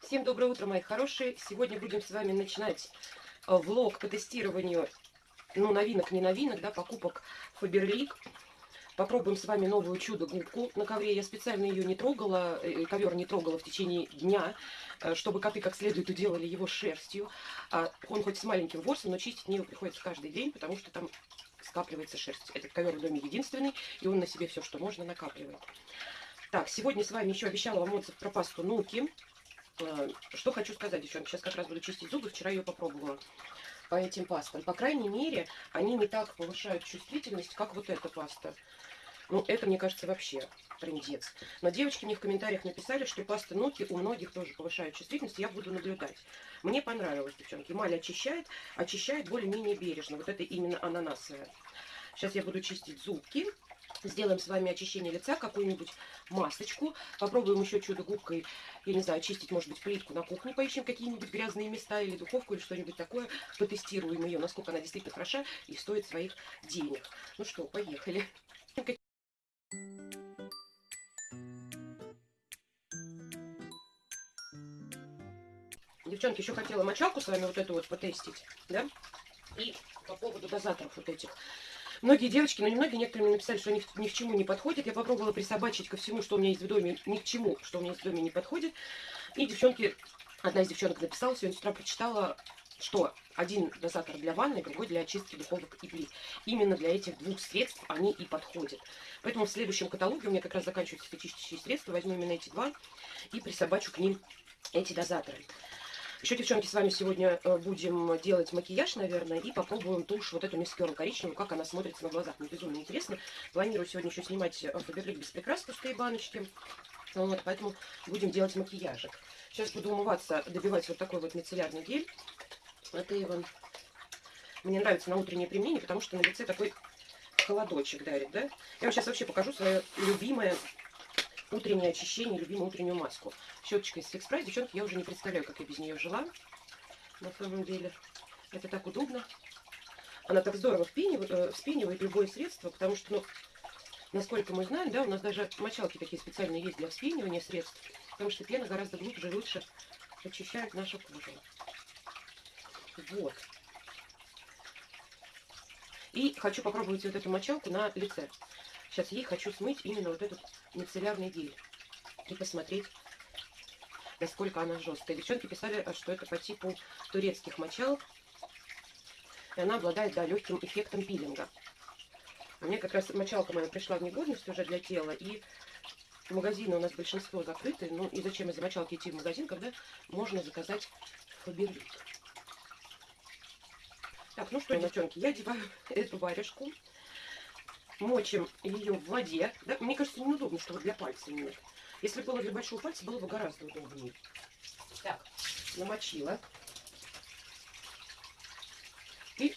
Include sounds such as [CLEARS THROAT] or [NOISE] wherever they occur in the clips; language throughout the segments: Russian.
Всем доброе утро, мои хорошие. Сегодня будем с вами начинать э, влог по тестированию, ну, новинок, не новинок, да, покупок Фаберлик. Попробуем с вами новую чудо-губку на ковре. Я специально ее не трогала, э, ковер не трогала в течение дня, э, чтобы коты как следует уделали его шерстью. А он хоть с маленьким ворсом, но чистить мне приходится каждый день, потому что там скапливается шерсть. Этот ковер в доме единственный, и он на себе все, что можно, накапливает. Так, сегодня с вами еще обещала вам отзыв про пасту Нуки. Э, что хочу сказать, девчонки, сейчас как раз буду чистить зубы, вчера ее попробовала по этим пастам. По крайней мере, они не так повышают чувствительность, как вот эта паста. Ну, это, мне кажется, вообще трендец. Но девочки мне в комментариях написали, что паста Ноки у многих тоже повышает чувствительность. Я буду наблюдать. Мне понравилось, девчонки. Эмаль очищает, очищает более-менее бережно. Вот это именно ананасовая. Сейчас я буду чистить зубки. Сделаем с вами очищение лица, какую-нибудь масочку. Попробуем еще чудо-губкой, я не знаю, очистить, может быть, плитку на кухне. Поищем какие-нибудь грязные места или духовку, или что-нибудь такое. Потестируем ее, насколько она действительно хороша и стоит своих денег. Ну что, поехали. Девчонки, еще хотела мочалку с вами вот эту вот потестить, да? И по поводу дозаторов вот этих. Многие девочки, ну не многие, некоторые мне написали, что ни, ни к чему не подходит. Я попробовала присобачить ко всему, что у меня есть в доме, ни к чему, что у меня есть в доме не подходит. И девчонки, одна из девчонок написала, сегодня с утра прочитала, что один дозатор для ванны, другой для очистки духовок и плит. Именно для этих двух средств они и подходят. Поэтому в следующем каталоге у меня как раз заканчиваются чистящие средства. Возьму именно эти два и присобачу к ним эти дозаторы. Еще, девчонки, с вами сегодня э, будем делать макияж, наверное, и попробуем тушь вот эту мискеру коричневую, как она смотрится на глазах. Мне безумно интересно. Планирую сегодня еще снимать Фаберлик без прикрас, пустые баночки. Вот, поэтому будем делать макияжик. Сейчас буду умываться, добивать вот такой вот мицеллярный гель. Это Иван. Мне нравится на утреннее применение, потому что на лице такой холодочек дарит, да? Я вам сейчас вообще покажу свое любимое утреннее очищение, любимую утреннюю маску. Щеточка из Price. Девчонки, я уже не представляю, как я без нее жила. На самом деле. Это так удобно. Она так здорово впенивает, э, вспенивает любое средство, потому что, ну, насколько мы знаем, да, у нас даже мочалки такие специальные есть для вспенивания средств, потому что пена гораздо глубже и лучше очищает нашу кожу. Вот. И хочу попробовать вот эту мочалку на лице. Сейчас ей хочу смыть именно вот этот мицеллярный гель. И посмотреть, насколько она жесткая. Девчонки писали, что это по типу турецких мочалок. И она обладает, да, легким эффектом пилинга. У меня как раз мочалка моя пришла в негодность уже для тела. И магазины у нас большинство закрыты. Ну и зачем из мочалки идти в магазин, когда можно заказать фаберлик. Так, ну что, девчонки, я одеваю [LAUGHS] эту варежку мочим ее в воде. Да? Мне кажется, неудобно, что для пальца нет. Если было для большого пальца, было бы гораздо удобнее. Так, намочила. И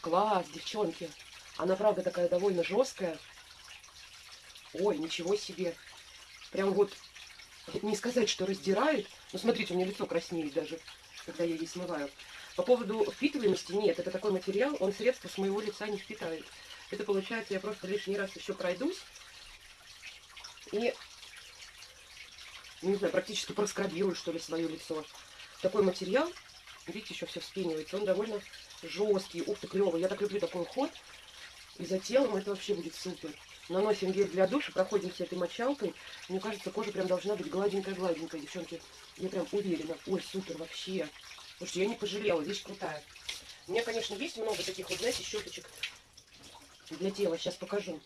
класс, девчонки. Она, правда, такая довольно жесткая. Ой, ничего себе. Прям вот, не сказать, что раздирает. Но смотрите, у меня лицо краснеет даже, когда я ей смываю. По поводу впитываемости, нет, это такой материал, он средства с моего лица не впитает. Это получается, я просто лишний раз еще пройдусь. И, не знаю, практически проскрабирую, что ли, свое лицо. Такой материал, видите, еще все вспенивается. Он довольно жесткий. Ух ты, клевый. Я так люблю такой уход. И за телом это вообще будет супер. Наносим гель для душа, проходимся этой мочалкой. Мне кажется, кожа прям должна быть гладенькая-гладенькая, девчонки. Я прям уверена. Ой, супер вообще. Слушайте, я не пожалела, вещь крутая. У меня, конечно, есть много таких вот, знаете, щеточек для тела. Сейчас покажу.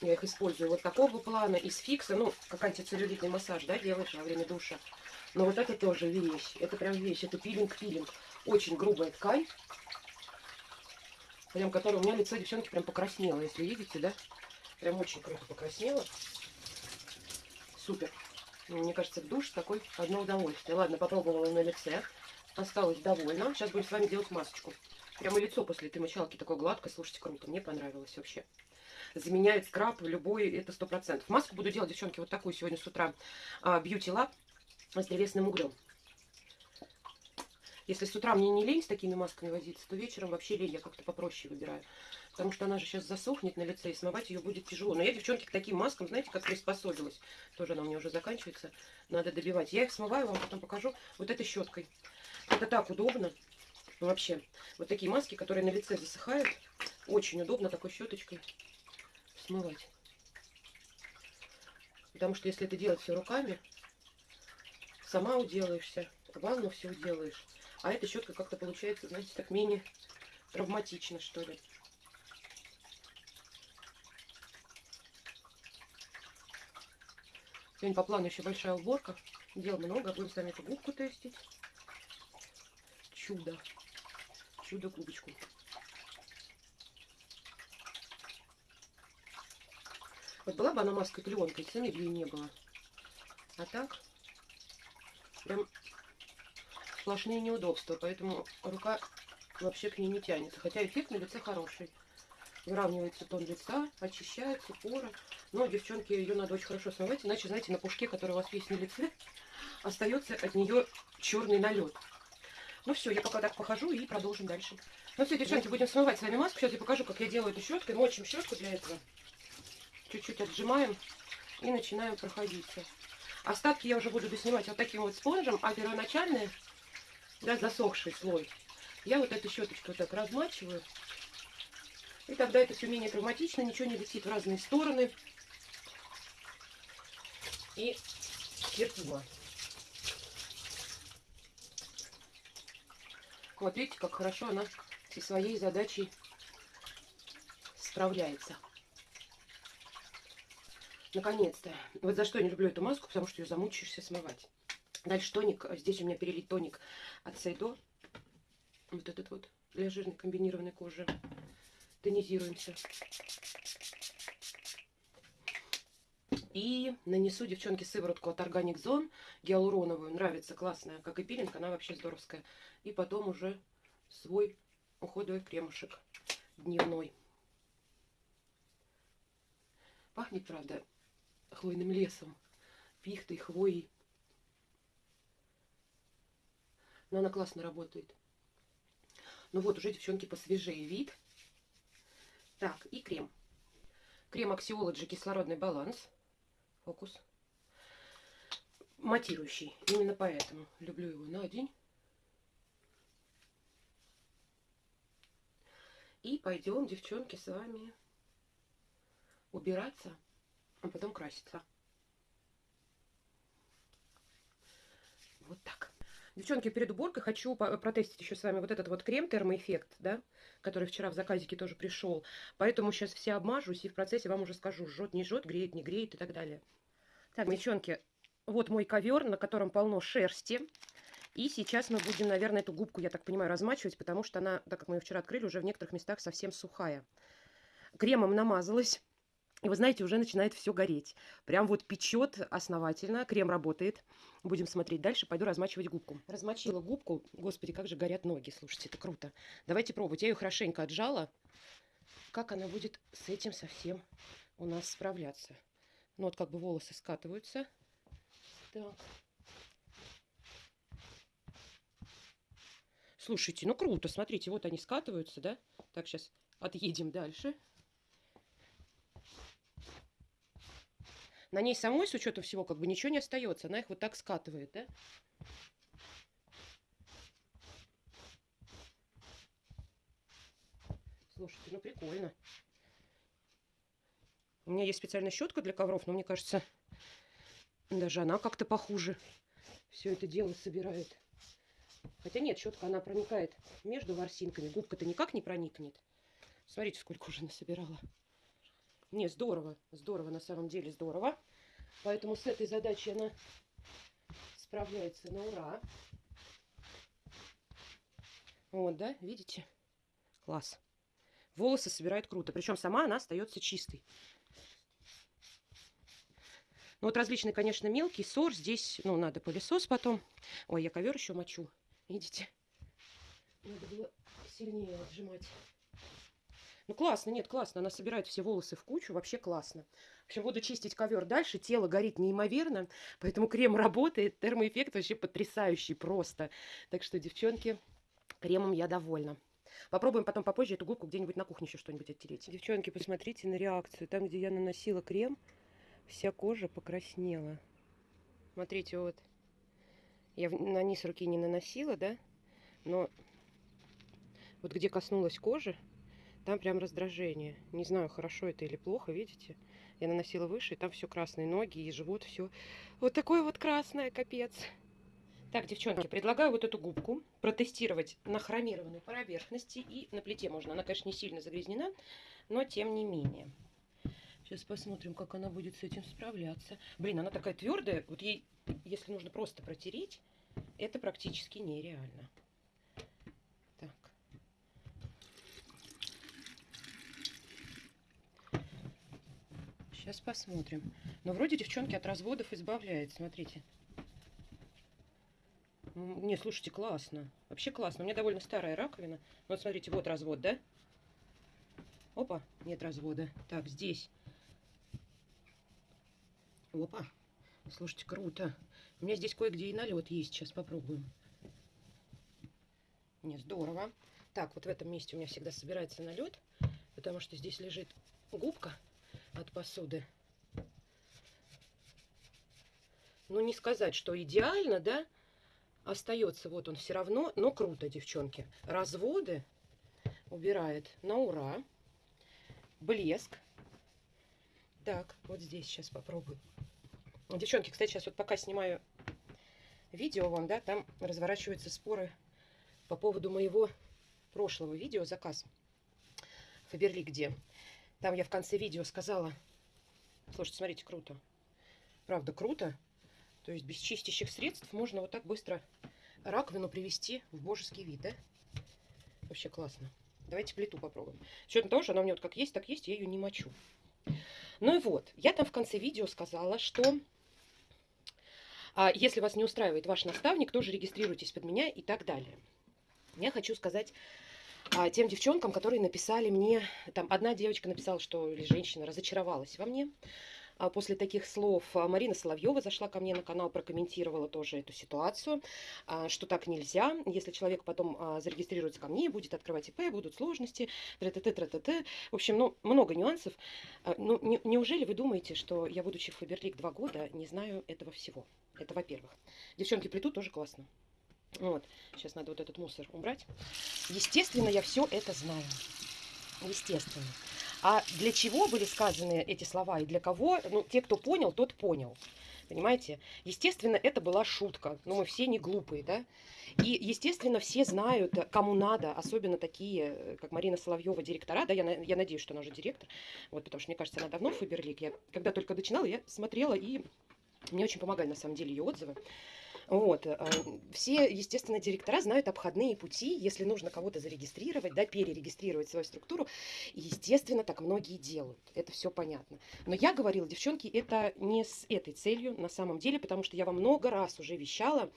Я их использую вот такого плана, из фикса. Ну, как антицеллюлитный массаж, да, делаешь во время душа. Но вот это тоже вещь. Это прям вещь. Это пилинг-пилинг. Очень грубая ткань. Прям, которая у меня лицо, девчонки, прям покраснело. Если видите, да? Прям очень круто покраснело. Супер. Мне кажется, душ такой одно удовольствие. Ладно, попробовала на лице. Осталось довольна. Сейчас будем с вами делать масочку. Прямо лицо после этой мочалки такое гладкое. Слушайте, круто. Мне понравилось вообще. Заменяет скраб любой, это сто процентов. Маску буду делать, девчонки, вот такую сегодня с утра. А, Beauty Lab с древесным углем. Если с утра мне не лень с такими масками возиться, то вечером вообще лень. Я как-то попроще выбираю. Потому что она же сейчас засохнет на лице, и смывать ее будет тяжело. Но я, девчонки, к таким маскам, знаете, как приспособилась. Тоже она у меня уже заканчивается. Надо добивать. Я их смываю, вам потом покажу вот этой щеткой. Это так удобно. Вообще, вот такие маски, которые на лице засыхают, очень удобно такой щеточкой смывать. Потому что если это делать все руками, сама уделаешься, ванну все уделаешь. А эта щетка как-то получается, знаете, так менее травматично, что ли. Сегодня по плану еще большая уборка. Дел много. Будем с вами эту губку тестить. Чудо. Чудо-губочку. Вот была бы она маской клеенкой, цены бы не было. А так, прям сплошные неудобства. Поэтому рука вообще к ней не тянется. Хотя эффект на лице хороший. Выравнивается тон лица, очищается поры. Но, девчонки, ее надо очень хорошо смывать, иначе, знаете, на пушке, который у вас есть на лице, [LAUGHS] остается от нее черный налет. Ну все, я пока так похожу и продолжим дальше. Ну все, девчонки, будем смывать с вами маску. Сейчас я покажу, как я делаю эту щеткой. Мочим щетку для этого. Чуть-чуть отжимаем и начинаем проходиться. Остатки я уже буду доснимать вот таким вот спонжем, а первоначальный, да, засохший слой, я вот эту щеточку вот так размачиваю. И тогда это все менее травматично, ничего не летит в разные стороны и терпимо. Вот видите, как хорошо она со своей задачей справляется. Наконец-то. Вот за что я не люблю эту маску, потому что ее замучаешься смывать. Дальше тоник. Здесь у меня перелит тоник от Сайдо. Вот этот вот для жирной комбинированной кожи. Тонизируемся. И нанесу, девчонки, сыворотку от Organic Zone гиалуроновую. Нравится, классная, как и пилинг, она вообще здоровская. И потом уже свой уходовый кремушек дневной. Пахнет, правда, хвойным лесом, пихтой, хвоей. Но она классно работает. Ну вот, уже, девчонки, посвежее вид. Так, и крем. Крем Axiology кислородный баланс фокус. Матирующий. Именно поэтому люблю его на день. И пойдем, девчонки, с вами убираться, а потом краситься. Вот так. Девчонки, перед уборкой хочу протестить еще с вами вот этот вот крем термоэффект, да, который вчера в заказике тоже пришел. Поэтому сейчас все обмажусь и в процессе вам уже скажу, жжет, не жжет, греет, не греет и так далее. Так, девчонки, вот мой ковер, на котором полно шерсти. И сейчас мы будем, наверное, эту губку, я так понимаю, размачивать, потому что она, так как мы ее вчера открыли, уже в некоторых местах совсем сухая. Кремом намазалась. И вы знаете, уже начинает все гореть. Прям вот печет основательно. Крем работает. Будем смотреть дальше. Пойду размачивать губку. Размочила губку. Господи, как же горят ноги. Слушайте, это круто. Давайте пробовать. Я ее хорошенько отжала. Как она будет с этим совсем у нас справляться. Ну, вот как бы волосы скатываются. Так. Слушайте, ну круто. Смотрите, вот они скатываются, да? Так, сейчас отъедем дальше. На ней самой, с учетом всего, как бы ничего не остается. Она их вот так скатывает, да? Слушайте, ну прикольно. У меня есть специальная щетка для ковров, но мне кажется, даже она как-то похуже. Все это дело собирает. Хотя нет, щетка, она проникает между ворсинками. Губка-то никак не проникнет. Смотрите, сколько уже насобирала. Не, здорово, здорово, на самом деле здорово. Поэтому с этой задачей она справляется на ура. Вот, да, видите? Класс. Волосы собирает круто. Причем сама она остается чистой. Ну, вот различный, конечно, мелкий сор. Здесь, ну, надо пылесос потом. Ой, я ковер еще мочу. Видите? Надо было сильнее отжимать. Ну, классно, нет, классно. Она собирает все волосы в кучу. Вообще классно. В общем, буду чистить ковер дальше. Тело горит неимоверно. Поэтому крем работает. Термоэффект вообще потрясающий просто. Так что, девчонки, кремом я довольна. Попробуем потом попозже эту губку где-нибудь на кухне еще что-нибудь оттереть. Девчонки, посмотрите на реакцию. Там, где я наносила крем, вся кожа покраснела. Смотрите, вот. Я на низ руки не наносила, да? Но вот где коснулась кожи, там прям раздражение. Не знаю, хорошо это или плохо, видите? Я наносила выше, и там все красные ноги и живот, все вот такое вот красное, капец. Так, девчонки, предлагаю вот эту губку протестировать на хромированной поверхности и на плите можно. Она, конечно, не сильно загрязнена, но тем не менее. Сейчас посмотрим, как она будет с этим справляться. Блин, она такая твердая. Вот ей, если нужно просто протереть, это практически нереально. Так. Сейчас посмотрим. Но вроде девчонки от разводов избавляет. Смотрите. Не, слушайте, классно. Вообще классно. У меня довольно старая раковина. Вот смотрите, вот развод, да? Опа, нет развода. Так, здесь. Опа. Слушайте, круто. У меня здесь кое-где и налет есть. Сейчас попробуем. Не, здорово. Так, вот в этом месте у меня всегда собирается налет, потому что здесь лежит губка от посуды. Ну, не сказать, что идеально, да? остается вот он все равно, но круто, девчонки. Разводы убирает на ура. Блеск. Так, вот здесь сейчас попробую. Девчонки, кстати, сейчас вот пока снимаю видео вам, да, там разворачиваются споры по поводу моего прошлого видео заказ Фаберли где. Там я в конце видео сказала, слушайте, смотрите, круто. Правда, круто. То есть без чистящих средств можно вот так быстро раковину привести в божеский вид, да? Вообще классно. Давайте плиту попробуем. С учетом того, что она у меня вот как есть, так есть, я ее не мочу. Ну и вот, я там в конце видео сказала, что а, если вас не устраивает ваш наставник, тоже регистрируйтесь под меня и так далее. Я хочу сказать а, тем девчонкам, которые написали мне, там одна девочка написала, что, или женщина разочаровалась во мне, а после таких слов а, Марина Соловьева зашла ко мне на канал, прокомментировала тоже эту ситуацию, а, что так нельзя. Если человек потом зарегистрируется ко мне, будет открывать ИП, будут сложности, т т т т т В общем, ну, много нюансов. Ну, не, неужели вы думаете, что я, будучи в Фаберлик два года, не знаю этого всего? Это во-первых. Девчонки плетут тоже классно. Вот, сейчас надо вот этот мусор убрать. Естественно, я все это знаю. Естественно. А для чего были сказаны эти слова и для кого? Ну, те, кто понял, тот понял. Понимаете? Естественно, это была шутка. Но мы все не глупые, да? И, естественно, все знают, кому надо, особенно такие, как Марина Соловьева, директора, да, я, я надеюсь, что она уже директор, вот, потому что, мне кажется, она давно в Фаберлик. Я, когда только начинала, я смотрела, и мне очень помогали, на самом деле, ее отзывы. Вот. Э, все, естественно, директора знают обходные пути, если нужно кого-то зарегистрировать, да, перерегистрировать свою структуру. И, естественно, так многие делают. Это все понятно. Но я говорила, девчонки, это не с этой целью на самом деле, потому что я вам много раз уже вещала,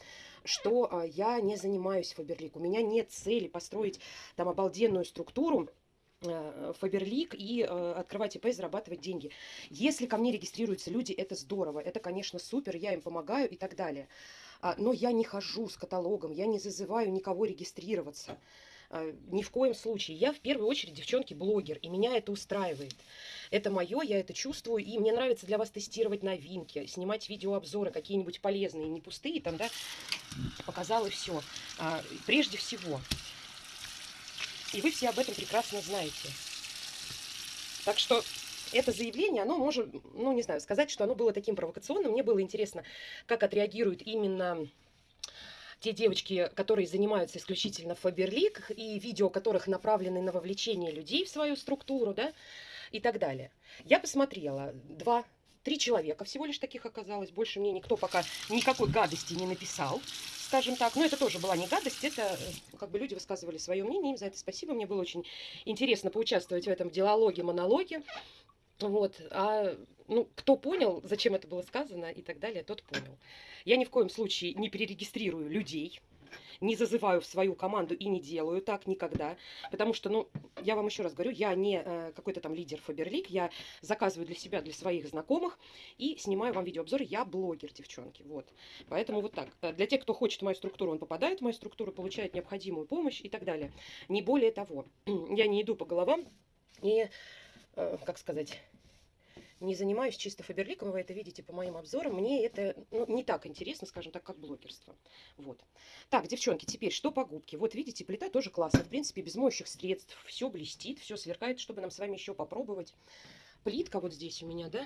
что а, я не занимаюсь Фаберлик. У меня нет цели построить там обалденную структуру, э, Фаберлик и э, открывать ИП и зарабатывать деньги. Если ко мне регистрируются люди, это здорово, это, конечно, супер, я им помогаю и так далее. А, но я не хожу с каталогом, я не зазываю никого регистрироваться. А, ни в коем случае. Я в первую очередь, девчонки, блогер, и меня это устраивает. Это мое, я это чувствую, и мне нравится для вас тестировать новинки, снимать видеообзоры какие-нибудь полезные, не пустые, там, да, показала все. А, прежде всего. И вы все об этом прекрасно знаете. Так что это заявление, оно может, ну, не знаю, сказать, что оно было таким провокационным. Мне было интересно, как отреагируют именно те девочки, которые занимаются исключительно Фаберлик, и видео которых направлены на вовлечение людей в свою структуру, да, и так далее. Я посмотрела два, три человека всего лишь таких оказалось. Больше мне никто пока никакой гадости не написал, скажем так. Но это тоже была не гадость, это э, как бы люди высказывали свое мнение, им за это спасибо. Мне было очень интересно поучаствовать в этом диалоге, монологе. Вот, а ну, кто понял, зачем это было сказано и так далее, тот понял. Я ни в коем случае не перерегистрирую людей. не зазываю в свою команду и не делаю так никогда. Потому что, ну, я вам еще раз говорю, я не э, какой-то там лидер Фаберлик, я заказываю для себя, для своих знакомых и снимаю вам видеообзоры. Я блогер, девчонки, вот. Поэтому вот так. Для тех, кто хочет мою структуру, он попадает в мою структуру, получает необходимую помощь и так далее. Не более того. [CLEARS THROAT] Я не иду по головам и, э, как сказать не занимаюсь чисто фаберликом, вы это видите по моим обзорам. Мне это ну, не так интересно, скажем так, как блогерство. Вот. Так, девчонки, теперь что по губке? Вот видите, плита тоже классная. В принципе, без моющих средств. Все блестит, все сверкает, чтобы нам с вами еще попробовать. Плитка вот здесь у меня, да?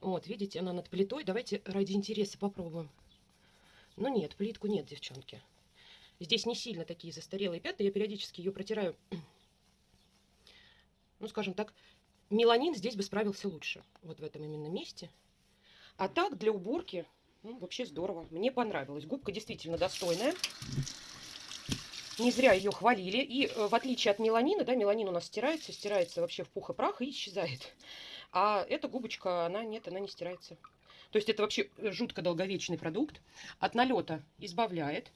Вот, видите, она над плитой. Давайте ради интереса попробуем. Ну нет, плитку нет, девчонки. Здесь не сильно такие застарелые пятна. Я периодически ее протираю, ну, скажем так, меланин здесь бы справился лучше. Вот в этом именно месте. А так, для уборки, ну, вообще здорово. Мне понравилось. Губка действительно достойная. Не зря ее хвалили. И э, в отличие от меланина, да, меланин у нас стирается, стирается вообще в пух и прах и исчезает. А эта губочка, она нет, она не стирается. То есть это вообще жутко долговечный продукт. От налета избавляет.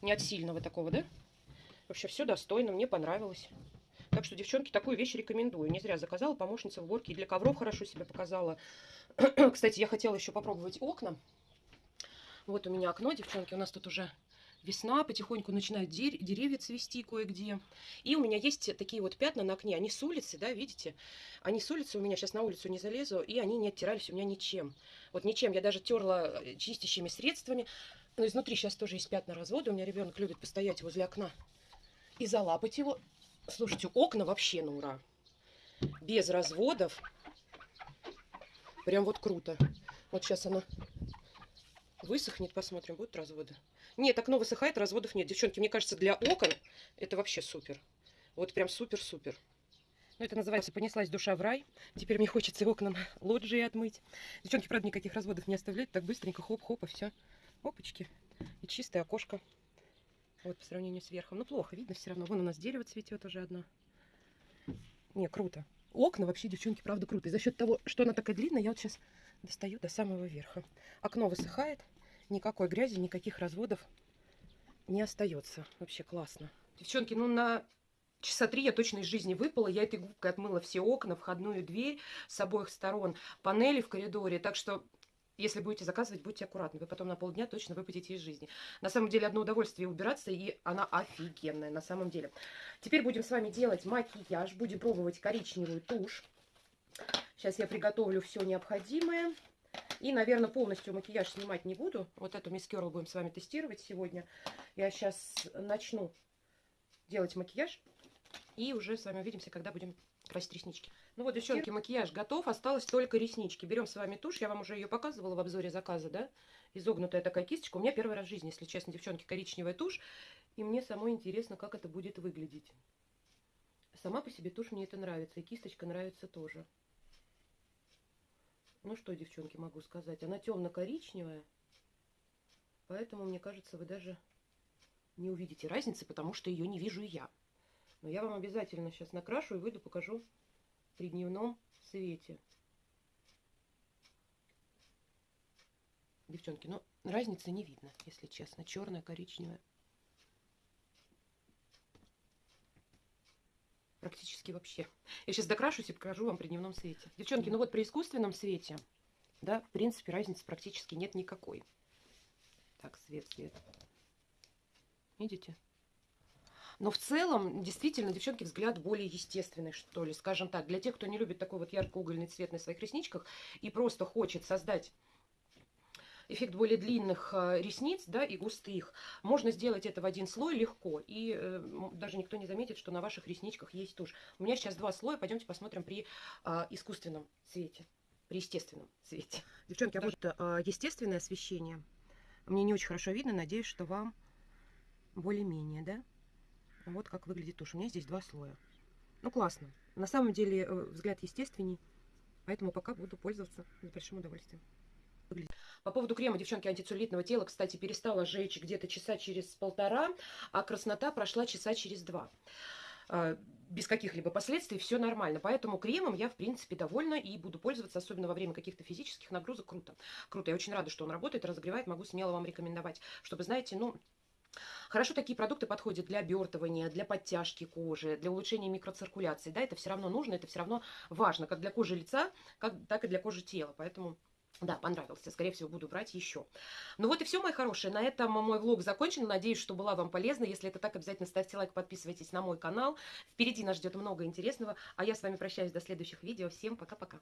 Не от сильного такого, да? Вообще все достойно, мне понравилось. Так что, девчонки, такую вещь рекомендую. Не зря заказала, помощница в уборке. И для ковров хорошо себя показала. [CLEARS THROAT] Кстати, я хотела еще попробовать окна. Вот у меня окно, девчонки. У нас тут уже весна, потихоньку начинают деревья цвести кое-где. И у меня есть такие вот пятна на окне. Они с улицы, да, видите? Они с улицы, у меня сейчас на улицу не залезу, и они не оттирались у меня ничем. Вот ничем. Я даже терла э, чистящими средствами. Но изнутри сейчас тоже есть пятна развода. У меня ребенок любит постоять возле окна и залапать его. Слушайте, окна вообще на ура. Без разводов. Прям вот круто. Вот сейчас оно высохнет, посмотрим, будут разводы. Нет, окно высыхает, разводов нет. Девчонки, мне кажется, для окон это вообще супер. Вот прям супер-супер. Ну, это называется «Понеслась душа в рай». Теперь мне хочется окна лоджии отмыть. Девчонки, правда, никаких разводов не оставлять. Так быстренько хоп-хоп и все. Опачки. И чистое окошко. Вот по сравнению с верхом. Ну, плохо видно все равно. Вон у нас дерево цветет уже одно. Не, круто. Окна вообще, девчонки, правда, круто. И за счет того, что она такая длинная, я вот сейчас достаю до самого верха. Окно высыхает. Никакой грязи, никаких разводов не остается. Вообще классно. Девчонки, ну на часа три я точно из жизни выпала. Я этой губкой отмыла все окна, входную дверь с обоих сторон, панели в коридоре. Так что если будете заказывать, будьте аккуратны. Вы потом на полдня точно выпадете из жизни. На самом деле, одно удовольствие убираться, и она офигенная, на самом деле. Теперь будем с вами делать макияж. Будем пробовать коричневую тушь. Сейчас я приготовлю все необходимое. И, наверное, полностью макияж снимать не буду. Вот эту мисс Керл будем с вами тестировать сегодня. Я сейчас начну делать макияж. И уже с вами увидимся, когда будем красить реснички. Ну вот, девчонки, макияж готов. Осталось только реснички. Берем с вами тушь. Я вам уже ее показывала в обзоре заказа, да? Изогнутая такая кисточка. У меня первый раз в жизни, если честно, девчонки, коричневая тушь. И мне самой интересно, как это будет выглядеть. Сама по себе тушь мне это нравится. И кисточка нравится тоже. Ну что, девчонки, могу сказать. Она темно-коричневая. Поэтому, мне кажется, вы даже не увидите разницы, потому что ее не вижу я. Но я вам обязательно сейчас накрашу и выйду, покажу при дневном свете. Девчонки, ну разницы не видно, если честно. Черная, коричневая. Практически вообще. Я сейчас докрашусь и покажу вам при дневном свете. Девчонки, ну вот при искусственном свете, да, в принципе, разницы практически нет никакой. Так, свет, свет. Видите? Но в целом, действительно, девчонки, взгляд более естественный, что ли, скажем так. Для тех, кто не любит такой вот ярко-угольный цвет на своих ресничках и просто хочет создать эффект более длинных э, ресниц, да, и густых. Можно сделать это в один слой легко, и э, даже никто не заметит, что на ваших ресничках есть тушь. У меня сейчас два слоя, пойдемте посмотрим при э, искусственном цвете, при естественном цвете. Девчонки, а вот э, естественное освещение мне не очень хорошо видно, надеюсь, что вам более-менее, да? Вот как выглядит тушь. У меня здесь два слоя. Ну, классно. На самом деле э, взгляд естественней, поэтому пока буду пользоваться с большим удовольствием. По поводу крема, девчонки, антицеллюлитного тела, кстати, перестала жечь где-то часа через полтора, а краснота прошла часа через два. А, без каких-либо последствий, все нормально. Поэтому кремом я, в принципе, довольна и буду пользоваться, особенно во время каких-то физических нагрузок. Круто. Круто. Я очень рада, что он работает, разогревает. Могу смело вам рекомендовать, чтобы, знаете, ну, Хорошо такие продукты подходят для обертывания, для подтяжки кожи, для улучшения микроциркуляции. Да, это все равно нужно, это все равно важно, как для кожи лица, как, так и для кожи тела. Поэтому да, понравился. Скорее всего, буду брать еще. Ну вот и все, мои хорошие. На этом мой влог закончен. Надеюсь, что была вам полезна. Если это так, обязательно ставьте лайк, подписывайтесь на мой канал. Впереди нас ждет много интересного. А я с вами прощаюсь до следующих видео. Всем пока-пока.